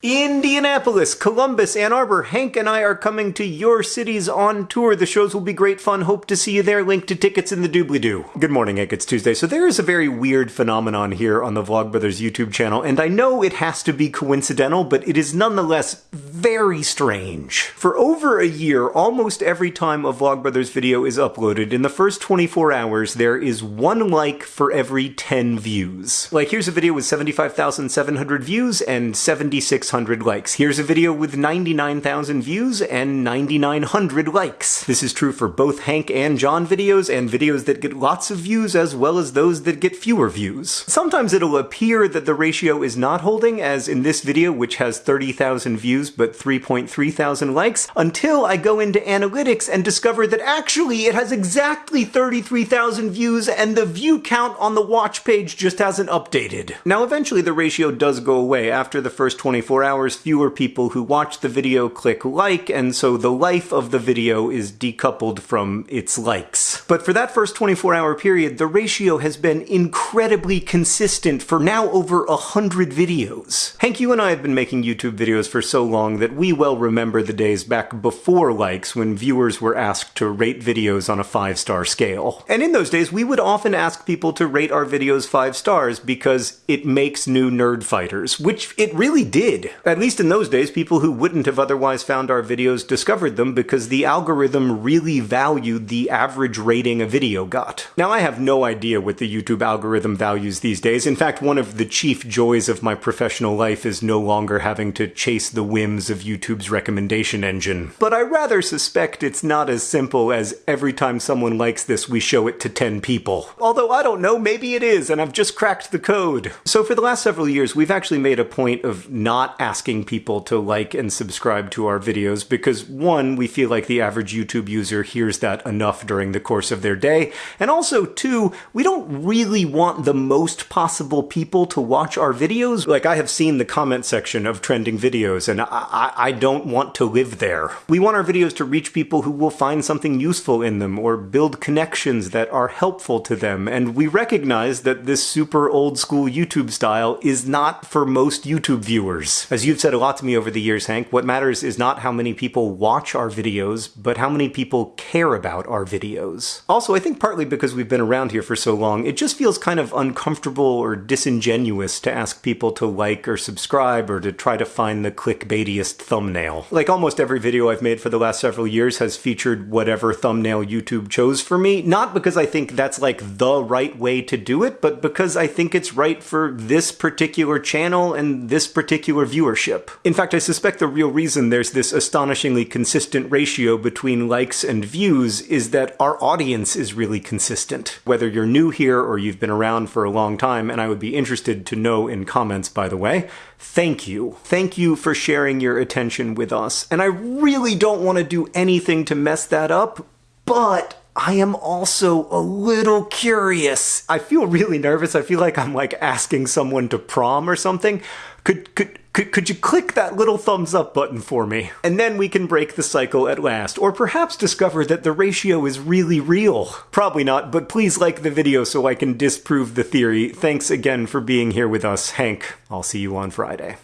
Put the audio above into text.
Indianapolis, Columbus, Ann Arbor, Hank and I are coming to your cities on tour. The shows will be great fun. Hope to see you there. Link to tickets in the doobly-doo. Good morning, Hank. It's Tuesday. So there is a very weird phenomenon here on the Vlogbrothers YouTube channel, and I know it has to be coincidental, but it is nonetheless very strange. For over a year, almost every time a Vlogbrothers video is uploaded, in the first 24 hours, there is one like for every 10 views. Like, here's a video with 75,700 views and 76 600 likes. Here's a video with 99,000 views and 9,900 likes. This is true for both Hank and John videos and videos that get lots of views as well as those that get fewer views. Sometimes it'll appear that the ratio is not holding, as in this video which has 30,000 views but 3.3 thousand likes, until I go into analytics and discover that actually it has exactly 33,000 views and the view count on the watch page just hasn't updated. Now eventually the ratio does go away after the first 24 24 hours, fewer people who watch the video click like, and so the life of the video is decoupled from its likes. But for that first 24 hour period, the ratio has been incredibly consistent for now over a hundred videos. Hank, you and I have been making YouTube videos for so long that we well remember the days back before likes when viewers were asked to rate videos on a five star scale. And in those days, we would often ask people to rate our videos five stars because it makes new nerdfighters, which it really did. At least in those days, people who wouldn't have otherwise found our videos discovered them because the algorithm really valued the average rating a video got. Now, I have no idea what the YouTube algorithm values these days. In fact, one of the chief joys of my professional life is no longer having to chase the whims of YouTube's recommendation engine. But I rather suspect it's not as simple as every time someone likes this, we show it to 10 people. Although I don't know, maybe it is, and I've just cracked the code. So for the last several years, we've actually made a point of asking people to like and subscribe to our videos because one, we feel like the average YouTube user hears that enough during the course of their day, and also two, we don't really want the most possible people to watch our videos. Like I have seen the comment section of trending videos and I, I, I don't want to live there. We want our videos to reach people who will find something useful in them or build connections that are helpful to them, and we recognize that this super old school YouTube style is not for most YouTube viewers. As you've said a lot to me over the years, Hank, what matters is not how many people watch our videos, but how many people care about our videos. Also, I think partly because we've been around here for so long, it just feels kind of uncomfortable or disingenuous to ask people to like or subscribe or to try to find the clickbaitiest thumbnail. Like almost every video I've made for the last several years has featured whatever thumbnail YouTube chose for me, not because I think that's like the right way to do it, but because I think it's right for this particular channel and this particular view viewership. In fact, I suspect the real reason there's this astonishingly consistent ratio between likes and views is that our audience is really consistent. Whether you're new here or you've been around for a long time, and I would be interested to know in comments, by the way, thank you. Thank you for sharing your attention with us. And I really don't want to do anything to mess that up, but I am also a little curious. I feel really nervous. I feel like I'm like asking someone to prom or something. Could could could, could you click that little thumbs up button for me? And then we can break the cycle at last, or perhaps discover that the ratio is really real. Probably not, but please like the video so I can disprove the theory. Thanks again for being here with us, Hank. I'll see you on Friday.